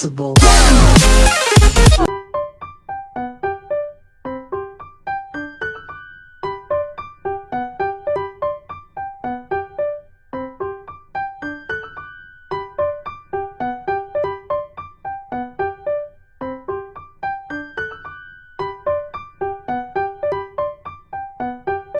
Possible.